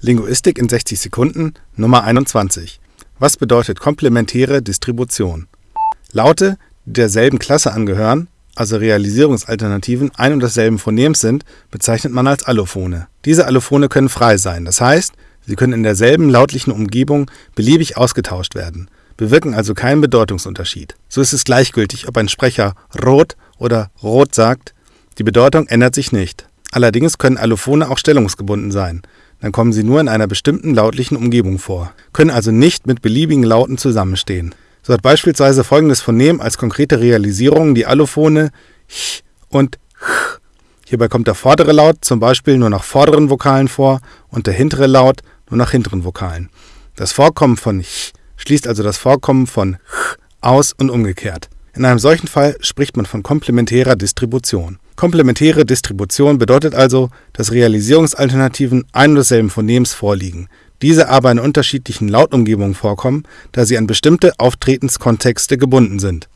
Linguistik in 60 Sekunden Nummer 21. Was bedeutet komplementäre Distribution? Laute, die derselben Klasse angehören, also Realisierungsalternativen ein und desselben Phonems sind, bezeichnet man als Allophone. Diese Allophone können frei sein, das heißt, sie können in derselben lautlichen Umgebung beliebig ausgetauscht werden, bewirken also keinen Bedeutungsunterschied. So ist es gleichgültig, ob ein Sprecher rot oder rot sagt, die Bedeutung ändert sich nicht. Allerdings können Allophone auch stellungsgebunden sein dann kommen sie nur in einer bestimmten lautlichen Umgebung vor, können also nicht mit beliebigen Lauten zusammenstehen. So hat beispielsweise folgendes Phonem als konkrete Realisierung die Allophone ch und ch. Hierbei kommt der vordere Laut zum Beispiel nur nach vorderen Vokalen vor und der hintere Laut nur nach hinteren Vokalen. Das Vorkommen von ch schließt also das Vorkommen von ch aus und umgekehrt. In einem solchen Fall spricht man von komplementärer Distribution. Komplementäre Distribution bedeutet also, dass Realisierungsalternativen ein und desselben Phonems vorliegen, diese aber in unterschiedlichen Lautumgebungen vorkommen, da sie an bestimmte Auftretenskontexte gebunden sind